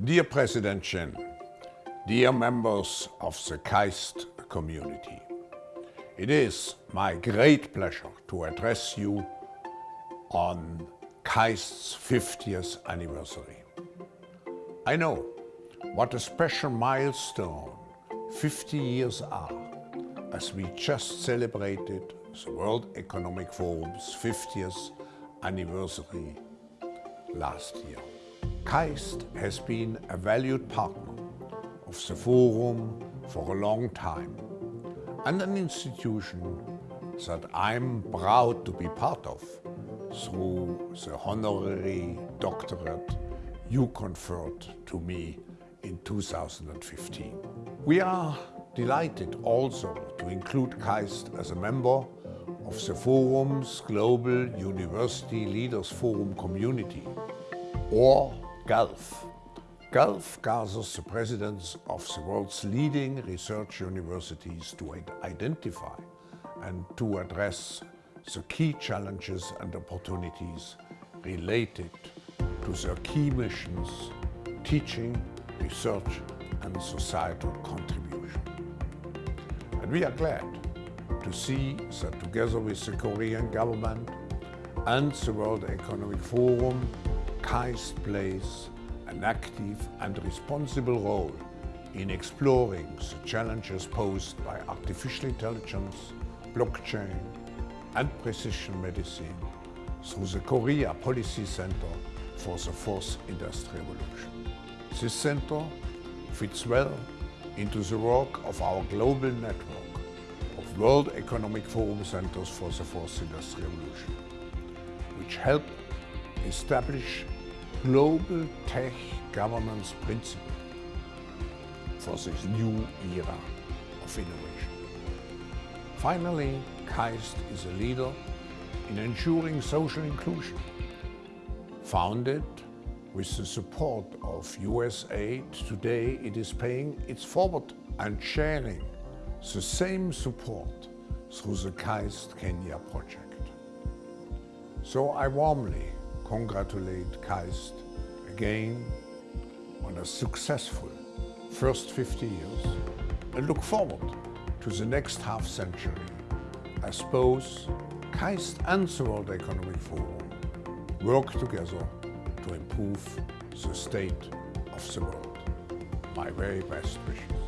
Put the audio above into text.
Dear President Shin, dear members of the KAIST community, it is my great pleasure to address you on KAIST's 50th anniversary. I know what a special milestone 50 years are as we just celebrated the World Economic Forum's 50th anniversary last year. KAIST has been a valued partner of the Forum for a long time and an institution that I'm proud to be part of through the honorary doctorate you conferred to me in 2015. We are delighted also to include KAIST as a member of the Forum's Global University Leaders Forum community, or GULF. GULF gathers the presidents of the world's leading research universities to identify and to address the key challenges and opportunities related to their key missions, teaching, research and societal contribution. And we are glad to see that together with the Korean government and the World Economic Forum, KAIST plays an active and responsible role in exploring the challenges posed by artificial intelligence, blockchain and precision medicine through the Korea Policy Center for the Fourth Industrial Revolution. This center fits well into the work of our global network of World Economic Forum Centers for the Fourth Industrial Revolution, which help establish global tech governance Principle for this new era of innovation. Finally, KAIST is a leader in ensuring social inclusion. Founded with the support of USAID, today it is paying its forward and sharing the same support through the KAIST Kenya project. So I warmly congratulate KAIST again on a successful first 50 years and look forward to the next half century as both KAIST and the World Economic Forum work together to improve the state of the world. My very best wishes.